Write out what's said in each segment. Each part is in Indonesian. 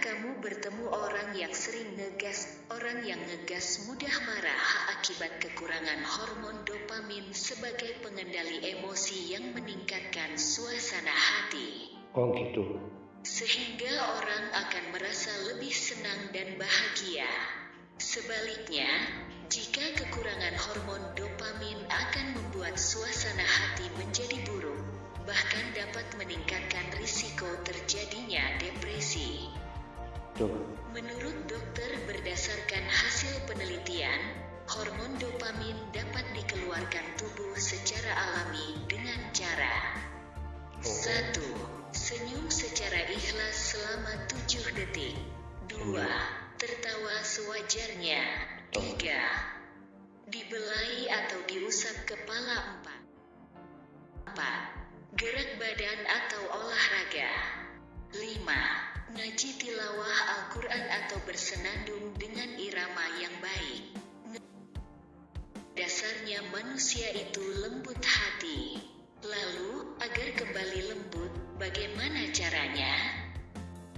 kamu bertemu orang yang sering ngegas? Orang yang ngegas mudah marah akibat kekurangan hormon dopamin sebagai pengendali emosi yang meningkatkan suasana hati. Oh gitu. Sehingga orang akan merasa lebih senang dan bahagia. Sebaliknya, jika kekurangan hormon dopamin berdasarkan hasil penelitian, hormon dopamin dapat dikeluarkan tubuh secara alami dengan cara Oh. 1. Senyum secara ikhlas selama 7 detik 2. Tertawa sewajarnya 3. Dibelai atau diusap kepala 4 4. Gerak badan atau manusia itu lembut hati. Lalu, agar kembali lembut, bagaimana caranya?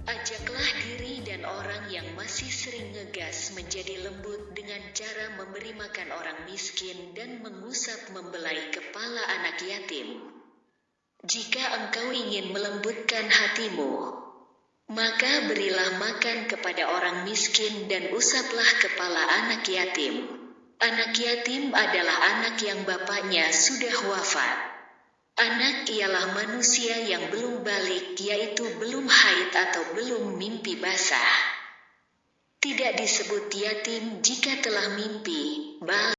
Ajaklah diri dan orang yang masih sering ngegas menjadi lembut dengan cara memberi makan orang miskin dan mengusap membelai kepala anak yatim. Jika engkau ingin melembutkan hatimu, maka berilah makan kepada orang miskin dan usaplah kepala anak yatim. Anak yatim adalah anak yang bapaknya sudah wafat. Anak ialah manusia yang belum balik, yaitu belum haid atau belum mimpi basah. Tidak disebut yatim jika telah mimpi, balik.